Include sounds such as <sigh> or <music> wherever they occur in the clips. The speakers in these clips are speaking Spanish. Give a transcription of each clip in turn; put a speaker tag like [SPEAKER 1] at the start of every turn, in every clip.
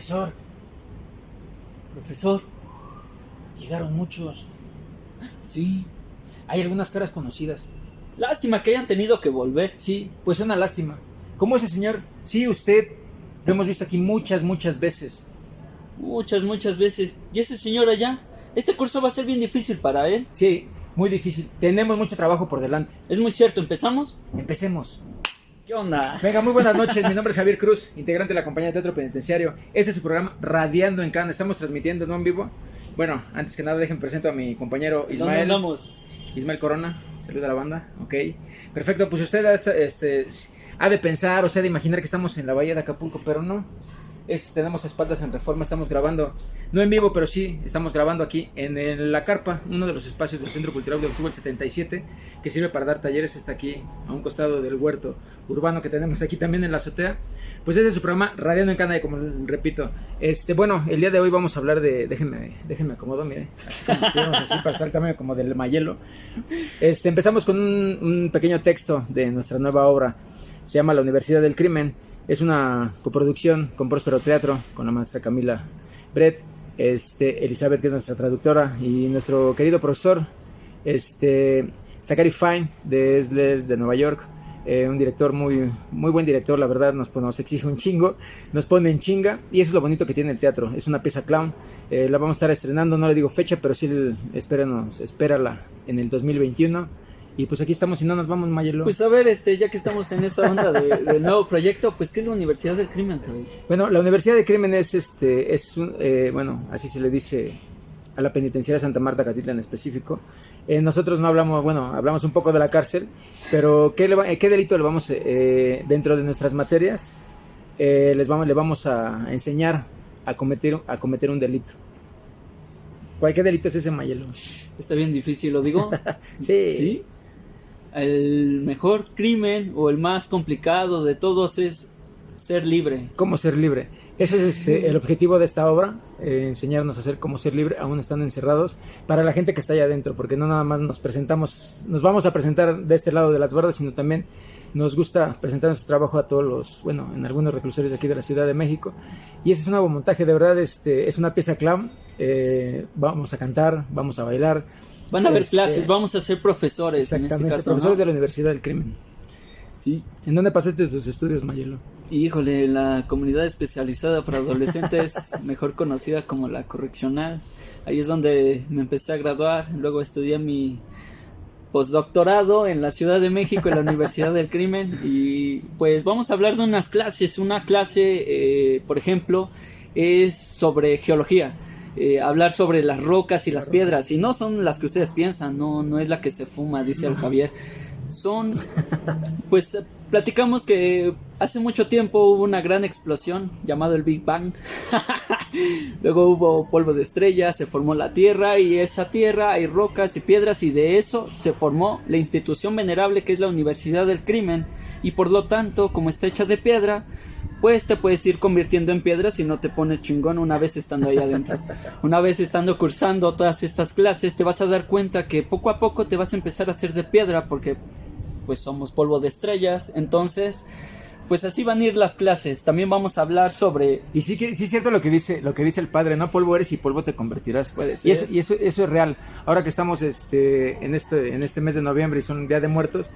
[SPEAKER 1] Profesor, profesor, llegaron muchos.
[SPEAKER 2] Sí.
[SPEAKER 1] Hay algunas caras conocidas.
[SPEAKER 2] Lástima que hayan tenido que volver.
[SPEAKER 1] Sí, pues una lástima. ¿Cómo ese señor? Sí, usted. Lo hemos visto aquí muchas, muchas veces.
[SPEAKER 2] Muchas, muchas veces. ¿Y ese señor allá? Este curso va a ser bien difícil para él.
[SPEAKER 1] Sí, muy difícil. Tenemos mucho trabajo por delante.
[SPEAKER 2] Es muy cierto, ¿empezamos?
[SPEAKER 1] Empecemos.
[SPEAKER 2] ¿Qué onda?
[SPEAKER 1] Venga, muy buenas noches. Mi nombre es Javier Cruz, integrante de la compañía de Teatro Penitenciario. Este es su programa Radiando en Cannes. Estamos transmitiendo, ¿no? En vivo. Bueno, antes que nada, dejen presento a mi compañero
[SPEAKER 2] ¿Dónde
[SPEAKER 1] Ismael.
[SPEAKER 2] andamos?
[SPEAKER 1] Ismael Corona. Saluda a la banda. Ok. Perfecto, pues usted este, ha de pensar o sea de imaginar que estamos en la bahía de Acapulco, pero no. Es, tenemos espaldas en reforma, estamos grabando, no en vivo, pero sí, estamos grabando aquí en la carpa, uno de los espacios del Centro Cultural Audiovisual el 77, que sirve para dar talleres, está aquí a un costado del huerto urbano que tenemos aquí también en la azotea. Pues ese es su programa Radiando en Cana, como repito. Este, bueno, el día de hoy vamos a hablar de. Déjenme, déjenme acomodo, mire. Así como así para estar también como del mayelo. Este, empezamos con un, un pequeño texto de nuestra nueva obra. Se llama La Universidad del Crimen. Es una coproducción con Próspero Teatro, con la maestra Camila Brett, este, Elizabeth, que es nuestra traductora, y nuestro querido profesor, este, Zachary Fine, de Esles de Nueva York. eh, un director muy, muy buen director, la verdad, nos, nos exige un chingo, nos pone en chinga, y eso es lo bonito que tiene el teatro. Es una pieza clown, eh, la vamos a estar estrenando, no le digo fecha, pero sí espéranos, espérala en el 2021. Y pues aquí estamos y no nos vamos, Mayelo.
[SPEAKER 2] Pues a ver, este, ya que estamos en esa onda de- del nuevo proyecto, pues ¿qué es la Universidad del Crimen, Javier?
[SPEAKER 1] Bueno, la Universidad de Crimen es, este, es un- eh, bueno, así se le dice a la penitenciaria Santa Marta Catitla en específico. Eh, nosotros no hablamos, bueno, hablamos un poco de la cárcel, pero ¿qué, le va- eh, qué delito le vamos, eh, dentro de nuestras materias, eh, les vamos, le vamos a enseñar a cometer, a cometer un delito? ¿Cuál qué delito es ese, Mayelo?
[SPEAKER 2] Está bien difícil, lo digo. <laughs>
[SPEAKER 1] Sí.
[SPEAKER 2] ¿Sí? El mejor crimen o el más complicado de todos es ser libre.
[SPEAKER 1] ¿Cómo ser libre? Ese es este, el objetivo de esta obra, eh, enseñarnos a hacer cómo ser libre aún estando encerrados para la gente que está allá adentro, porque no nada más nos presentamos, nos vamos a presentar de este lado de las bardas, sino también nos gusta presentar nuestro trabajo a todos los, bueno, en algunos reclusorios de aquí de la Ciudad de México. Y ese es un nuevo montaje, de verdad, este, es una pieza clown, eh, vamos a cantar, vamos a bailar.
[SPEAKER 2] Van a haber
[SPEAKER 1] Este,
[SPEAKER 2] clases, vamos a ser profesores en este caso.
[SPEAKER 1] profesores
[SPEAKER 2] ¿no?
[SPEAKER 1] de la Universidad del Crimen.
[SPEAKER 2] Sí.
[SPEAKER 1] ¿En dónde pasaste tus estudios, Mayelo?
[SPEAKER 2] Híjole, la comunidad especializada para adolescentes, <laughs> mejor conocida como la correccional. Ahí es donde me empecé a graduar. Luego estudié mi postdoctorado en la Ciudad de México, en la Universidad del Crimen. Y pues vamos a hablar de unas clases. Una clase, eh, por ejemplo, es sobre geología. Eh, hablar sobre las rocas y las piedras. Y no son las que ustedes piensan, no, no es la que se fuma, dice el Javier. Son <laughs> pues platicamos que hace mucho tiempo hubo una gran explosión llamado el Big Bang. <laughs> Luego hubo polvo de estrellas, se formó la Tierra y esa Tierra hay rocas y piedras y de eso se formó la institución venerable que es la Universidad del Crimen y por lo tanto como está hecha de piedra pues te puedes ir convirtiendo en piedra si no te pones chingón una vez estando ahí adentro. <laughs> Una vez estando cursando todas estas clases te vas a dar cuenta que poco a poco te vas a empezar a hacer de piedra porque pues somos polvo de estrellas. Entonces, pues así van a ir las clases. También vamos a hablar sobre...
[SPEAKER 1] Y sí que sí es cierto lo que dice lo que dice el padre, no polvo eres y polvo te convertirás.
[SPEAKER 2] Puede
[SPEAKER 1] Y eso y eso, eso es real. Ahora que estamos este en este en este mes de noviembre y son Día de Muertos,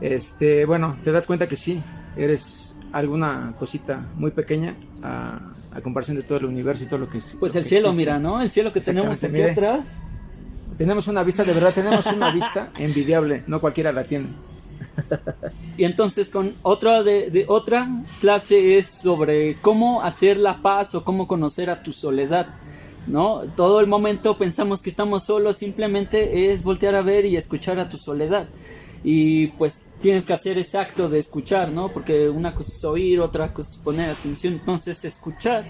[SPEAKER 1] este bueno, te das cuenta que sí, eres alguna cosita muy pequeña a, a comparación de todo el universo y todo lo que
[SPEAKER 2] Pues
[SPEAKER 1] lo
[SPEAKER 2] el
[SPEAKER 1] que
[SPEAKER 2] cielo,
[SPEAKER 1] existe.
[SPEAKER 2] mira, ¿no? El cielo que tenemos aquí
[SPEAKER 1] mire.
[SPEAKER 2] atrás.
[SPEAKER 1] Tenemos una vista, de verdad, tenemos una <laughs> vista envidiable, no cualquiera la tiene.
[SPEAKER 2] Y entonces con otra de, de otra clase es sobre cómo hacer la paz o cómo conocer a tu soledad. ¿No? Todo el momento pensamos que estamos solos, simplemente es voltear a ver y escuchar a tu soledad. Y pues tienes que hacer ese acto de escuchar, ¿no? Porque una cosa es oír, otra cosa es poner atención. Entonces escuchar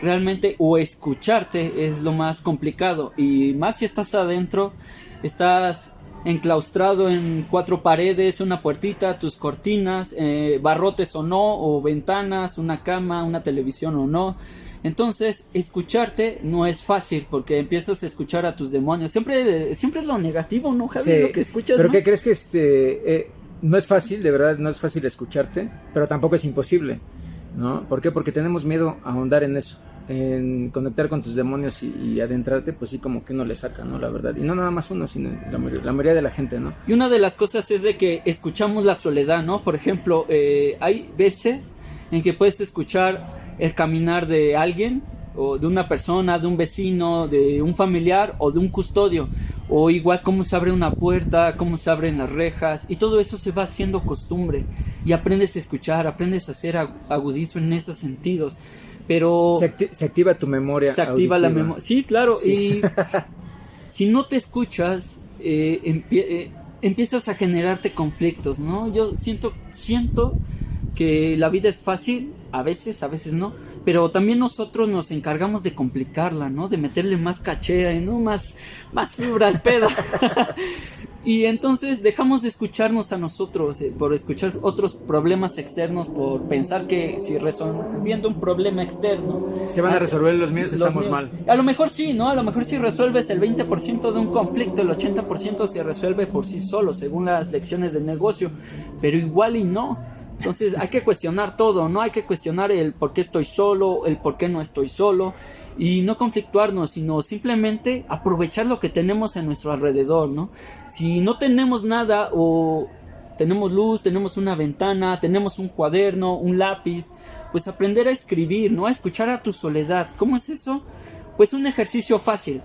[SPEAKER 2] realmente o escucharte es lo más complicado. Y más si estás adentro, estás enclaustrado en cuatro paredes, una puertita, tus cortinas, eh, barrotes o no, o ventanas, una cama, una televisión o no. Entonces, escucharte no es fácil porque empiezas a escuchar a tus demonios. Siempre, siempre es lo negativo, ¿no, Javi?
[SPEAKER 1] Sí,
[SPEAKER 2] Lo que escuchas.
[SPEAKER 1] Pero. ¿qué crees que este eh, no es fácil, de verdad, no es fácil escucharte, pero tampoco es imposible, ¿no? ¿Por qué? Porque tenemos miedo a ahondar en eso. en conectar con tus demonios y, adentrarte, pues sí, como que uno le saca, ¿no? La verdad. Y no nada más uno, sino la, mayoría de la gente, ¿no?
[SPEAKER 2] Y una de las cosas es de que escuchamos la soledad, ¿no? Por ejemplo, eh, hay veces en que puedes escuchar el caminar de alguien, o de una persona, de un vecino, de un familiar o de un custodio. O igual cómo se abre una puerta, cómo se abren las rejas. Y todo eso se va haciendo costumbre. Y aprendes a escuchar, aprendes a hacer agudismo en esos sentidos. Pero...
[SPEAKER 1] Se, activa tu memoria.
[SPEAKER 2] Se activa la memoria. Sí, claro. Y <laughs> si no te escuchas, eh, eh, empiezas a generarte conflictos, ¿no? Yo siento, siento que la vida es fácil, a veces, a veces no, pero también nosotros nos encargamos de complicarla, ¿no? De meterle más caché, ¿no? Más, más fibra al pedo. <laughs> y entonces dejamos de escucharnos a nosotros eh, por escuchar otros problemas externos, por pensar que si resolviendo un problema externo...
[SPEAKER 1] Se van a resolver los míos, estamos mal.
[SPEAKER 2] A lo mejor sí, ¿no? A lo mejor si resuelves el 20% de un conflicto, el 80% se resuelve por sí solo, según las lecciones del negocio, pero igual y no entonces hay que cuestionar todo, ¿no? Hay que cuestionar el por qué estoy solo, el por qué no estoy solo y no conflictuarnos, sino simplemente aprovechar lo que tenemos en nuestro alrededor, ¿no? Si no tenemos nada o tenemos luz, tenemos una ventana, tenemos un cuaderno, un lápiz, pues aprender a escribir, ¿no? A escuchar a tu soledad. ¿Cómo es eso? Pues un ejercicio fácil.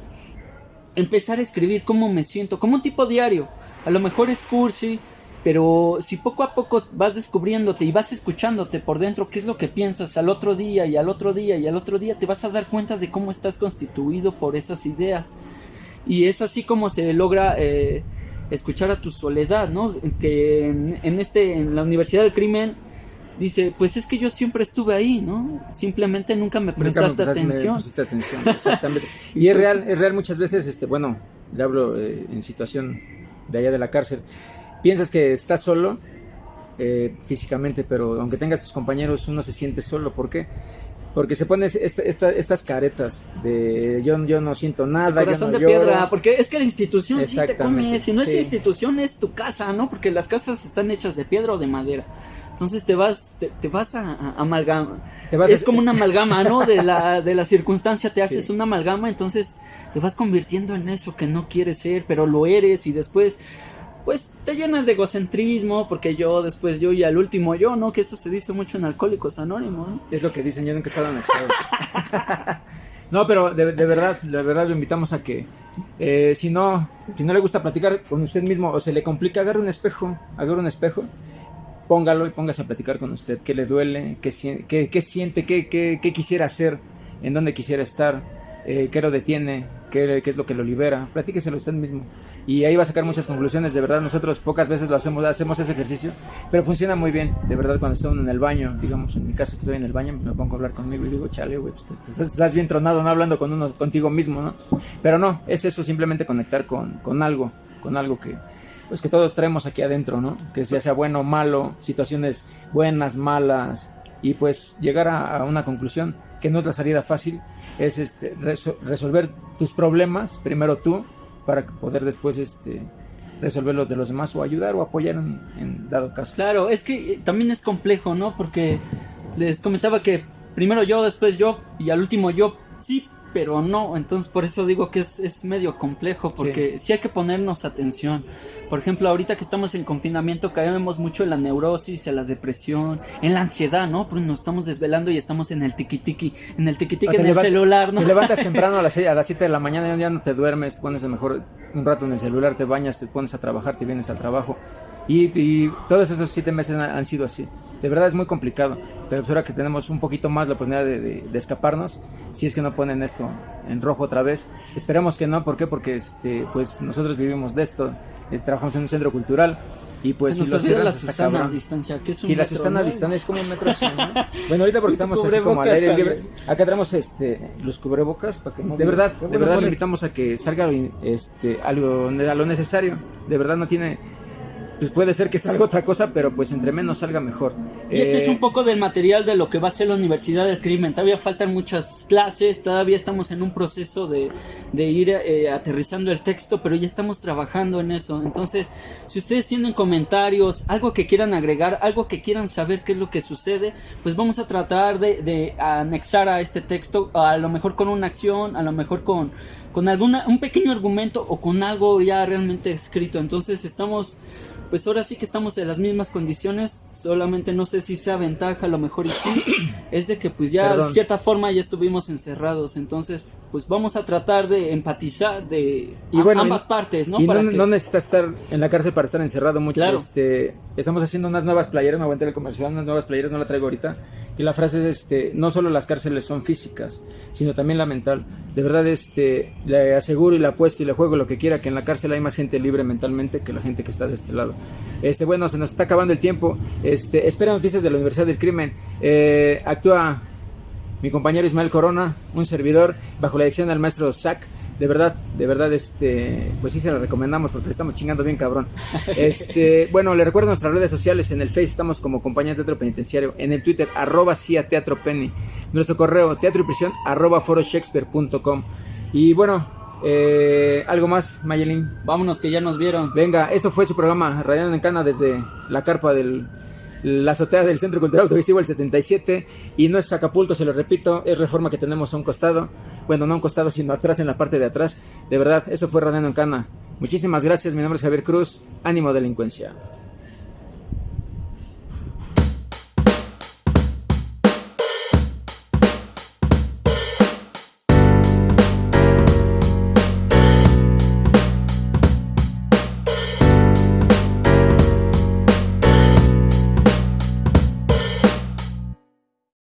[SPEAKER 2] Empezar a escribir cómo me siento, como un tipo diario. A lo mejor es cursi, pero si poco a poco vas descubriéndote y vas escuchándote por dentro qué es lo que piensas al otro día y al otro día y al otro día, te vas a dar cuenta de cómo estás constituido por esas ideas. Y es así como se logra eh, escuchar a tu soledad, ¿no? Que en, este, en la Universidad del Crimen dice, pues es que yo siempre estuve ahí, ¿no? Simplemente nunca me prestaste atención. <laughs>
[SPEAKER 1] exactamente. <laughs> y es real, es real muchas veces, este, bueno, le hablo eh, en situación de allá de la cárcel piensas que estás solo eh, físicamente, pero aunque tengas tus compañeros, uno se siente solo. ¿Por qué? Porque se pone estas caretas de yo, yo no siento nada.
[SPEAKER 2] Corazón de piedra, porque es que la institución sí te come. Si no es institución, es tu casa, ¿no? Porque las casas están hechas de piedra o de madera. Entonces te vas, te, vas a, amalgama. es como una amalgama, ¿no? De la, <laughs> de la circunstancia te haces una amalgama, entonces te vas convirtiendo en eso que no quieres ser, pero lo eres y después pues te llenas de egocentrismo, porque yo después yo y al último yo, ¿no? Que eso se dice mucho en Alcohólicos Anónimos, ¿no?
[SPEAKER 1] Es lo que dicen, yo nunca he estado en No, pero de, verdad, de verdad lo invitamos a que, eh, si no, si no le gusta platicar con usted mismo o se le complica, agarre un espejo, agarre un espejo, póngalo y póngase a platicar con usted, qué le duele, qué, qué, qué siente, qué, qué, quisiera hacer, en dónde quisiera estar, eh, qué lo detiene, qué, es lo que lo libera, platíqueselo usted mismo y ahí va a sacar muchas conclusiones. De verdad, nosotros pocas veces lo hacemos, hacemos ese ejercicio, pero funciona muy bien. De verdad, cuando estoy en el baño, digamos, en mi caso que estoy en el baño, me pongo a hablar conmigo y digo, chale, güey, pues, estás, bien tronado, no hablando con uno, contigo mismo, ¿no? Pero no, es eso, simplemente conectar con, con algo, con algo que, pues que todos traemos aquí adentro, ¿no? Que sea, sea bueno o malo, situaciones buenas, malas, y pues llegar a, una conclusión que no es la salida fácil, es este, resolver tus problemas, primero tú, para poder después este resolver los de los demás o ayudar o apoyar en, dado caso.
[SPEAKER 2] Claro, es que eh, también es complejo, ¿no? Porque les comentaba que primero yo, después yo y al último yo, sí, pero no. Entonces por eso digo que es, es medio complejo, porque sí. hay que ponernos atención. Por ejemplo, ahorita que estamos en confinamiento caemos mucho en la neurosis, en la depresión, en la ansiedad, ¿no? Porque nos estamos desvelando y estamos en el tiki tiki, en el tiki tiki en el celular, ¿no?
[SPEAKER 1] Te levantas <laughs> temprano a las, a las 7 de la mañana y ya no te duermes, pones a mejor un rato en el celular, te bañas, te pones a trabajar, te vienes al trabajo. Y, y todos esos siete meses han sido así de verdad es muy complicado. Pero pues ahora que tenemos un poquito más la oportunidad de, escaparnos, si es que no ponen esto en rojo otra vez, esperemos que no, ¿por qué? Porque este, pues nosotros vivimos de esto, eh, trabajamos en un centro cultural. Y pues
[SPEAKER 2] si nos la Susana a distancia, que es un
[SPEAKER 1] Sí, la Susana a distancia es como un metro <laughs> Bueno, ahorita porque estamos así como al aire libre. Acá tenemos este los cubrebocas para que de verdad, de verdad le invitamos a que salga este algo a lo necesario. De verdad no tiene pues puede ser que salga otra cosa, pero pues entre menos salga mejor.
[SPEAKER 2] Y este es
[SPEAKER 1] Eh,
[SPEAKER 2] un poco del material de lo que va a ser la Universidad del Crimen. Todavía faltan muchas clases, todavía estamos en un proceso de, de ir eh, aterrizando el texto, pero ya estamos trabajando en eso. Entonces, si ustedes tienen comentarios, algo que quieran agregar, algo que quieran saber qué es lo que sucede, pues vamos a tratar de, de anexar a este texto, a lo mejor con una acción, a lo mejor con, con alguna, un pequeño argumento o con algo ya realmente escrito. Entonces, estamos pues ahora sí que estamos en las mismas condiciones, solamente no sé si sea ventaja, a lo mejor y sí, <coughs> es de que pues ya
[SPEAKER 1] Perdón.
[SPEAKER 2] de cierta forma ya estuvimos encerrados, entonces pues vamos a tratar de empatizar de
[SPEAKER 1] Y
[SPEAKER 2] a-
[SPEAKER 1] bueno,
[SPEAKER 2] ambas
[SPEAKER 1] y-
[SPEAKER 2] partes, ¿no?
[SPEAKER 1] Y no,
[SPEAKER 2] Para que-
[SPEAKER 1] no necesitas estar en la cárcel para estar encerrado mucho.
[SPEAKER 2] Claro.
[SPEAKER 1] Este, estamos haciendo unas nuevas playeras, me aguanté el comercial, unas nuevas playeras, no la traigo ahorita. Y la frase es, este, no solo las cárceles son físicas, sino también la mental. De verdad, este, le aseguro y le apuesto y le juego lo que quiera, que en la cárcel hay más gente libre mentalmente que la gente que está de este lado. Este, bueno, se nos está acabando el tiempo. Este, espera noticias de la Universidad del Crimen. Eh, actúa mi compañero Ismael Corona, un servidor, bajo la dirección del maestro Zach. De verdad, de verdad, este, pues sí se la recomendamos porque le estamos chingando bien cabrón. <laughs> Este, bueno, le recuerdo nuestras redes sociales, en el Face estamos como Compañía de Teatro Penitenciario, en el Twitter, arroba CIA Teatro Penny, nuestro correo, teatro y prisión, arroba foroshakespeare.com. Y bueno, eh, algo más, Mayelin.
[SPEAKER 2] Vámonos que ya nos vieron.
[SPEAKER 1] Venga, esto fue su programa Radiando en Cana desde la carpa del la azotea del Centro Cultural Autovestivo el 77 y no es Acapulco, se lo repito, es reforma que tenemos a un costado, bueno, no a un costado, sino atrás en la parte de atrás. De verdad, eso fue Radiando en Cana. Muchísimas gracias, mi nombre es Javier Cruz, ánimo delincuencia.